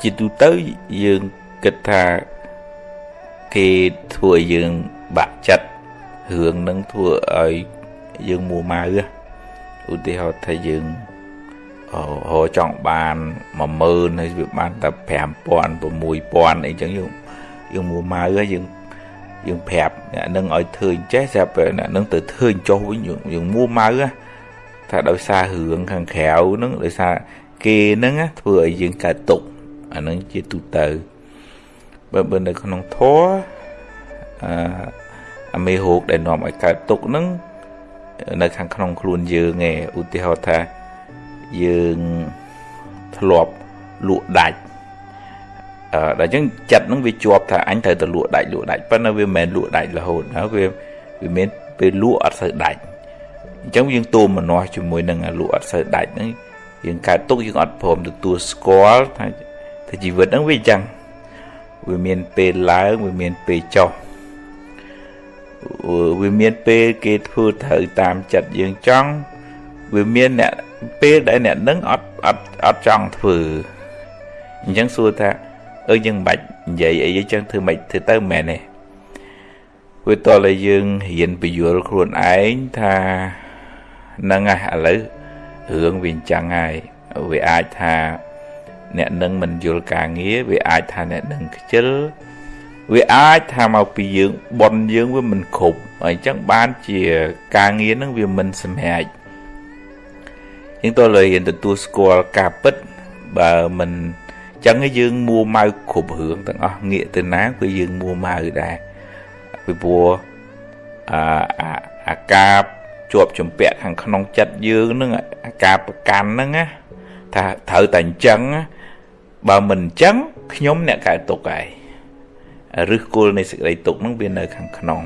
ជាទូទៅយើងគិតថាគេធ្វើឲ្យយើងបាក់ចិត្តរឿងនឹងធ្វើឲ្យយើងមួម៉ៅឧទាហរណ៍ថាយើងហោចង់បាន10000ហើយវាបានតែ5000 6000អីចឹងយើងយើងមួម៉ៅហើយយើងយើងប្រាប់អ្នកនឹងឲ្យធ្វើអញ្ចេះស្រាប់អ្នកនឹងទៅធ្វើចុះវិញយើងមួម៉ៅ ថាដោយសាររឿងខាងក្រៅហ្នឹងដោយសារគេហ្នឹងធ្វើឲ្យយើងកើតទុកអាហ្នឹងជាទូទៅបើបើនៅក្នុងធម៌អឺអាមេរោគដែលនាំឲ្យកើតទុកហ្នឹងនៅខាងក្នុងខ្លួនយើងឯងឧទាហរណ៍ថាយើងធ្លាប់លក់ដាច់អឺដល់អញ្ចឹងចិត្តហ្នឹងវាជាប់ថាអញត្រូវទៅលក់ដាច់លក់ដាច់ប៉ុន្តែវាមិនមែនលក់ដាច់រហូតណាវាវាមានពេលលក់អត់សូវដាច់ អញ្ចឹងយើងទូមនាស់ជាមួយនឹងលក់អត់សូវដាច់ហ្នឹងយើងកើតទុកយើងអត់ព្រមទទួលស្គាល់ថាថាជីវិតហ្នឹងវាអញ្ចឹងវាមានពេលឡើងវាមានពេលចុះវាមានពេលគេធ្វើត្រូវតាមចិត្តយើងចង់វាមានអ្នកពេលដែលអ្នកនឹងអត់អត់អត់ចង់ធ្វើអញ្ចឹងសួរថាអឺយើងមិនបាច់និយាយអីចឹងធ្វើមិនធ្វើទៅមែនទេវាតតែយើងរៀនពយល់ខ្លួនឯងថា ហ្នឹងហើយឥឡូវរឿងវាអញ្ចឹងហើយវាអាចថាអ្នកនឹងមិនយល់ការងារវាអាចថាអ្នកនឹងខ្ជិលវាអាចថាមកពីយើងបនយើងវាមិនគ្រប់ហើយអញ្ចឹងបានជាការងារនឹងវាមិនសម្រេចយើងតើលើរៀនទទួលស្គាល់ការពិតបើមិនចឹងយើងមួម៉ៅគ្រប់រឿងទាំងអស់ងាកទៅណាគឺយើងមួម៉ៅដែរពីព្រោះអាអាការ ជាប់ចម្ពាក់ខាងក្នុងចិត្តយើងនឹងអាការប្រកាន់ហ្នឹងណាថាត្រូវតែអញ្ចឹងបើមិនអញ្ចឹងខ្ញុំអ្នកកើតទុកហើយឫសគល់នៃសេចក្តីទុកនឹងវានៅខាងក្នុង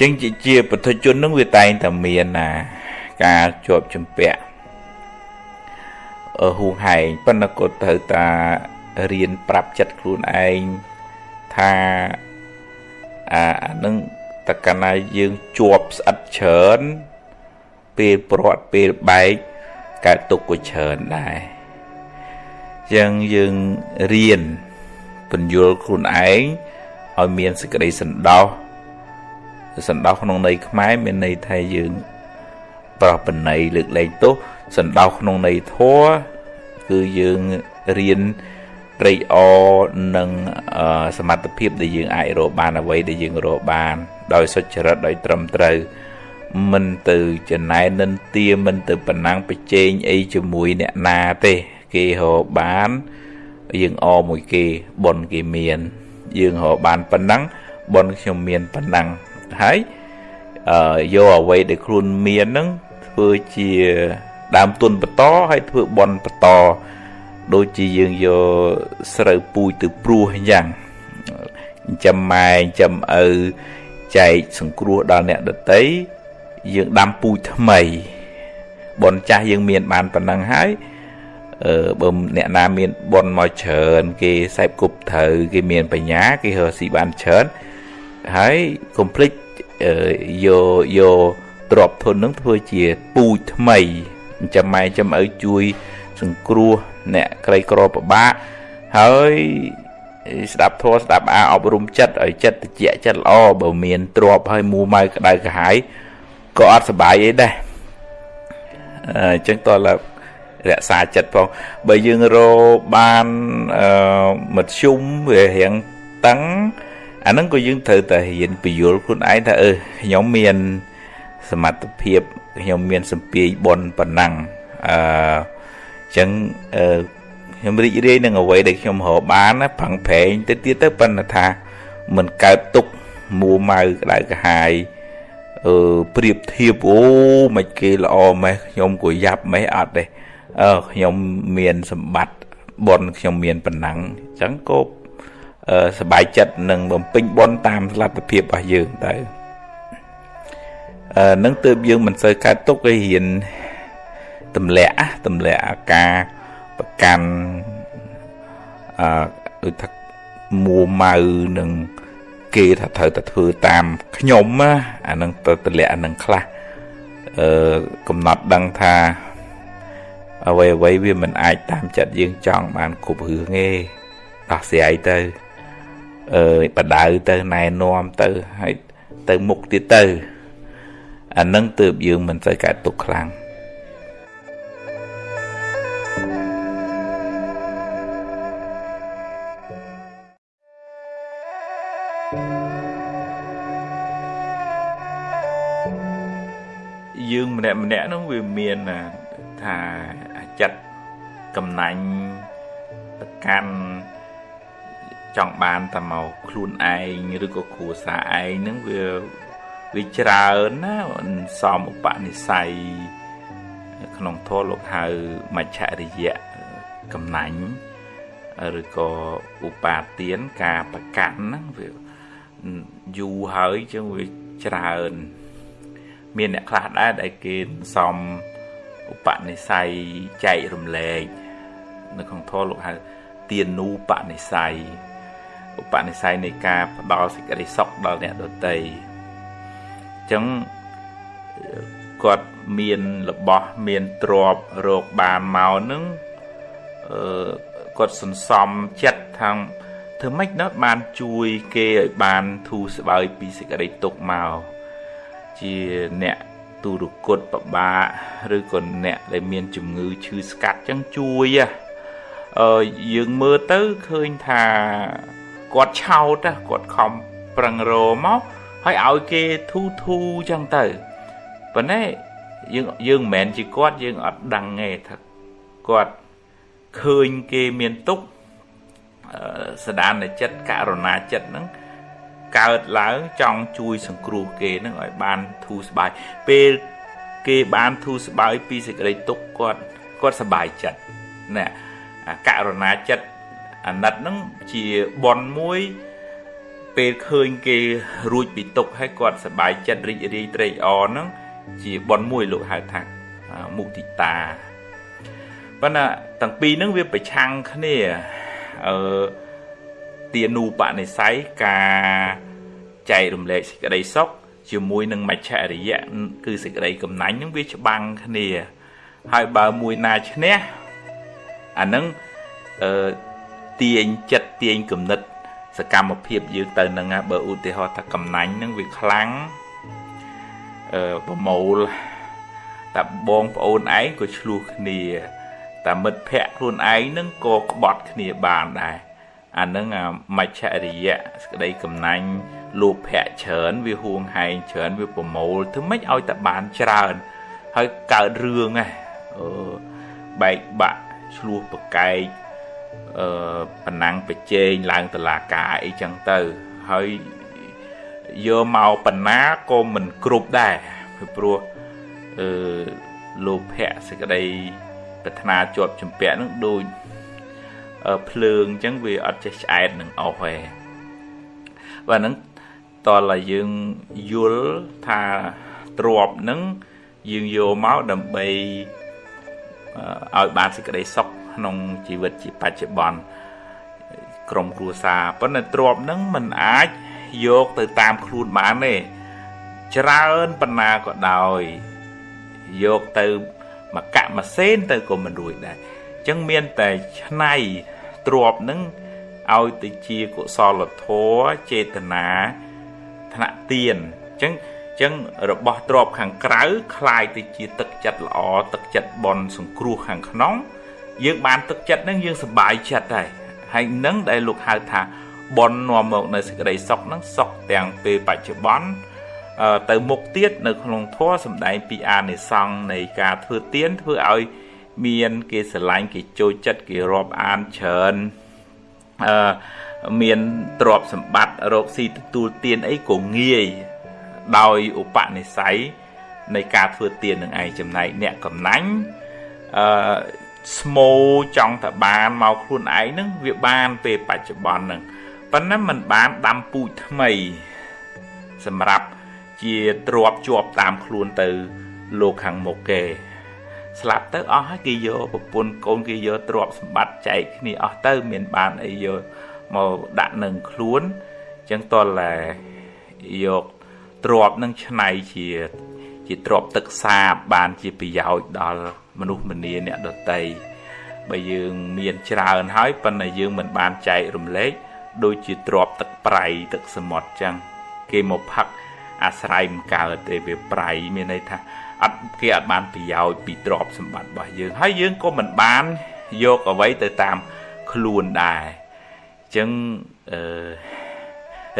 ចឹងជាពុទ្ធជននឹងវាតែងតែមានណាការជាប់ចម្ពាក់ហួងហែងប៉ុន្តែក៏ត្រូវតារៀនប្រាប់ចិត្តខ្លួនឯងថាអានឹង តកណាយើងជាប់ស្អិតច្រើនពេលព្រាត់ពេលបែកកើតទុកក៏ច្រើនដែរចឹងយើងរៀនបញ្យល់ខ្លួនឯងឲ្យមានសេចក្តីសន្តោសសន្តោសក្នុងន័យខ្មែរមានន័យថាយើងប្រោះបណៃលើកលែងទោសសន្តោសក្នុងន័យធម៌គឺយើងរៀន ត្រេកអរនឹងសមត្ថភាពដែលយើងអាចរកបានអ្វីដែលយើងរកបាន ដោយសុចរិតដោយត្រឹមត្រូវមិនទៅចំណែននិន្ទាមិនទៅប្រណាំងប្រជែងអីជាមួយអ្នកណាទេ គេរកបានយើងអមួយគេប៉ុនគេមាន យើងរកបានប៉ុណ្ណឹងប៉ុនខ្ញុំមានប៉ុណ្ណឹងហើយអឺយកអ្វីដែលខ្លួនមានហ្នឹងធ្វើជាដើមទុនបន្តហើយធ្វើប៉ុនបន្ត ដូចជាយើងយកស្រូវពូជទៅព្រោះអញ្ចឹងចាំម៉ែចាំឪចែកសង្គ្រោះដល់អ្នកដតីយើងដាំពូជថ្មីប៉ុនចាស់យើងមានបានប៉ុណ្ណឹងហើយអឺបើអ្នកណាមានប៉ុនមកច្រើនគេសែបគប់ត្រូវគេមានបញ្ញាគេរកស៊ីបានច្រើនហើយកុំភ្លេចយកយកទ្របធននឹងធ្វើជាពូជថ្មីចាំម៉ែចាំឪជួយ សង្គ្រោះអ្នកក្រីក្រពិបាកហើយស្ដាប់ធម៌ស្ដាប់អាអប់រំចិត្តឲ្យចិត្តត្រជាក់ចិត្តល្អបើមានទ្របហើយមួម៉ៅក្តៅក្រហាយក៏អត់សុបាយអីដែរអញ្ចឹងតើរក្សាចិត្តផងបើយើងរបានអឺមធ្យមវារៀងតឹងអាហ្នឹងក៏យើងត្រូវតែរៀនពយល់ខ្លួនឯងថាអឺខ្ញុំមានសមត្ថភាពខ្ញុំមានសម្ពាយប៉ុនប៉ុណ្ណឹងអឺអញ្ចឹងអឺខ្ញុំរីករាយនឹងអ្វីដែលខ្ញុំរកបានប្រឹងប្រែងទៅទៀតទៅប៉ុន្តែថាមិនកើតទុកមួម៉ៅក្តៅក្រហាយអឺប្រៀបធៀបអូមិនគេល្អម៉េះខ្ញុំក៏យ៉ាប់ម៉េះអត់ទេអឺខ្ញុំមានសម្បត្តិប៉ុនខ្ញុំមានប៉ុណ្ណឹងអញ្ចឹងក៏សบายចិត្តនឹងបំពេញប៉ុនតាមលទ្ធភាពរបស់យើងទៅអឺនឹងទើបយើងមិនសូវកើតទុកឲ្យរៀន ទម្លាក់ទម្លាក់អាការប្រកាន់អឺដូចថាមួម៉ៅនឹងគេថាត្រូវតែធ្វើតាមខ្ញុំអានឹងទៅទម្លាក់អានឹងខ្លះអឺកំណត់ដឹងថាអ្វីអ្វីវាមិនអាចតាមចិត្តយើងចង់បានគ្រប់រឿងទេដោះស្រាយទៅអឺបដៅទៅណែនាំទៅហើយទៅមុខទៀតទៅអានឹងទើបយើងមិនសូវកើតទុកខ្លាំង យើងម្នាក់ម្នាក់នោះវាមានថាចិត្តកំណាញ់ប្រកាន់ចង់បានតែមកខ្លួនឯងឬក៏គ្រួសារឯងហ្នឹងវាវាច្រើនណាសំឧបនិស្ស័យក្នុងធម៌លោកហៅមច្ឆរិយៈកំណាញ់ឬក៏ឧបាទានការប្រកាន់ហ្នឹងវាយូរហើយចឹងវាច្រើន មានអ្នកខ្លះដែរដែលគេសំឧបនិស្ស័យចែករំលែកនៅក្នុងធម៌លោកហៅទានូបនិស្ស័យឧបនិស្ស័យនៃការផ្ដល់សេចក្តីសុខដល់អ្នកដទៃអញ្ចឹងគាត់មានរបស់មានទ្រពរោគបានមកនឹងអឺគាត់សន្សំចិត្តថាធ្វើម៉េចណោះបានជួយគេឲ្យបានធូរស្បើយពីសេចក្តីទុក្ខមក ជាអ្នកទុរគតបបាឬក៏អ្នកដែលមានជំងឺឈឺស្កាត់ចឹងជួយអឺយើងមើលទៅឃើញថាគាត់ឆោតគាត់ខំប្រឹងរមកហើយឲ្យគេធូធូចឹងទៅប៉ុន្តែយើងយើងមិនមែនជាគាត់យើងអត់ដឹងទេថាគាត់ឃើញគេមានទុកសដានចិត្តករុណាចិត្តហ្នឹង កើតឡើងចង់ជួយសង្គ្រោះគេនឹងឲ្យបានធូរស្បើយពេលគេបានធូរស្បើយពីសេចក្តីទុក្ខគាត់គាត់សប្បាយចិត្តណាករុណាចិត្តអាណិតនឹងជាបនមួយពេលឃើញគេរួចពីទុក្ខហើយគាត់សប្បាយចិត្តរីករាយត្រេកអរនឹងជាបនមួយលោកហៅថាមុទិតាប៉ុន្តែទាំងពីរនឹងវាប្រឆាំងគ្នាអឺទានូបនិស័យការ ចែករំលែកសេចក្តីសុខជាមួយនឹងមច្ឆរិយៈគឺសេចក្តីកំណាញ់នឹងវាច្បាំងគ្នា ហើយបើមួយណាឈ្នះអានឹងអឺទាញចិត្តទាញគំនិត សកម្មភាពយើងទៅនឹងបើឧទាហរណ៍ថាកំណាញ់នឹងវាខ្លាំងអឺប្រមូលតែបងប្អូនឯងក៏ឆ្លោះគ្នាតែមិត្តភ័ក្ដិខ្លួនឯងនឹងក៏ក្បត់គ្នាបានដែរអានឹងមច្ឆរិយៈសក្តីកំណាញ់ លោភៈច្រើនវាហួងហែងច្រើនវាប្រមូលធ្វើម៉េចឲ្យតែបានច្រើន ហើយកើតរឿងហ៎អឺបែកបាក់ឆ្លោះប្រកែកអឺប៉ុណ្ណឹងប្រជែងឡើងតឡាការអីចឹងទៅហើយយកមកបណ្ណាក៏មិនគ្រប់ដែរពីព្រោះអឺលោភៈសេចក្តីប្រាថ្នាជាប់ចម្ពាក់នឹងដូចភ្លើងអញ្ចឹងវាអត់ចេះឆ្អែតនឹងអស់ទេបាទហ្នឹង តើឲ្យយើងយល់ថាទ្របហ្នឹងយើងយកមកដើម្បីឲ្យបានសេចក្តីសុខក្នុងជីវិតជាបច្ចុប្បន្នក្រុមគ្រួសារប៉ុន្តែទ្របហ្នឹងมันអាចយកទៅតាមខ្លួនបានទេច្រើនប៉ុណ្ណាក៏ដោយយកទៅមកកម៉ាសេនទៅក៏មិនរួចដែរអញ្ចឹងមានតែឆ្នៃទ្របនឹងឲ្យទៅជាកុសលធម៌ចេតនា ថ្នាក់ទៀនអញ្ចឹងអញ្ចឹងរបស់ទ្របខាងក្រៅคล้ายទៅជាទឹកចិត្តល្អទឹកចិត្តបនសង្គ្រោះខាងក្នុង យើងបានទឹកចិត្តនឹងយើងសប្បាយចិត្តដែរហើយនឹងដែលលោកហៅថាបននាំមកនៅសេចក្តីសុខនឹងសុខទាំងពេលបច្ចុប្បន្នទៅមុខទៀតនៅក្នុងធម៌សំដែងពីអានិសង្ឃនៃការធ្វើទៀនធ្វើឲ្យមានគេស្រឡាញ់គេចូលចិត្តគេរាប់អានច្រើនអឺ មានទ្រព្យសម្បត្តិរកស៊ីទទួលទានអីក៏ងាយដោយឧបនិស្ស័យនៃការធ្វើទាននឹងឯងចំណែកអ្នកកំណាញ់អឺស្មោចង់តែបានមកខ្លួនឯងនឹងវាបានពេលបច្ចុប្បន្ននឹងប៉ុន្តែมันបានដាំពូជថ្មី សម្រាប់ជាទ្របជាប់តាមខ្លួនទៅលោកខាងមុខគេស្លាប់ទៅអស់ហើយគេយកប្រពន្ធកូនគេយកទ្រព្យសម្បត្តិចែកគ្នាអស់ទៅមានបានអីយក មកដាក់នឹងខ្លួនអញ្ចឹងតលតែយកទ្រព្យនឹងឆ្នៃជាជាទ្រព្យទឹកសាបបានជាប្រយោជន៍ដល់មនុស្សម្នាអ្នកដតីបើយើងមានច្រើនហើយប៉ុន្តែយើងមិនបានចែករំលែកដូចជាទ្របទឹកប្រៃទឹកសមុទ្រចឹងគេមកផឹកអាស្រ័យមិនកើតទេវាប្រៃមានន័យថាអត់គេអត់បានប្រយោជន៍ពីទ្របសម្បត្តិរបស់យើងហើយយើងក៏មិនបានយកអ្វីទៅតាមខ្លួនដែរអញ្ចឹងអឺ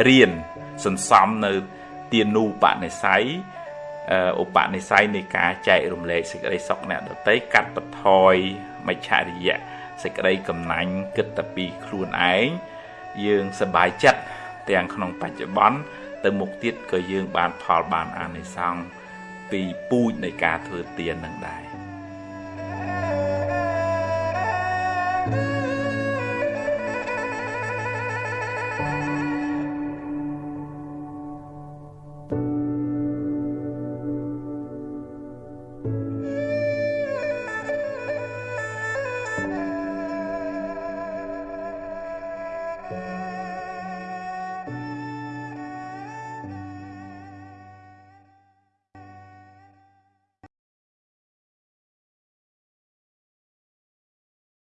រៀនសន្សំនៅទានូបនិស័យឧបនិស្ស័យនៃការចែករំលែកសេចក្តីសុខអ្នកដតីកាត់បន្ថយមច្ឆរិយៈសេចក្តីកំណាញ់គិតតែពីខ្លួនឯងយើងសប្បាយចិត្តទាំងក្នុងបច្ចុប្បន្នទៅមុខទៀតក៏យើងបានផលបានអានិសង្សពីពូជនៃការធ្វើទាននឹងដែរ thank you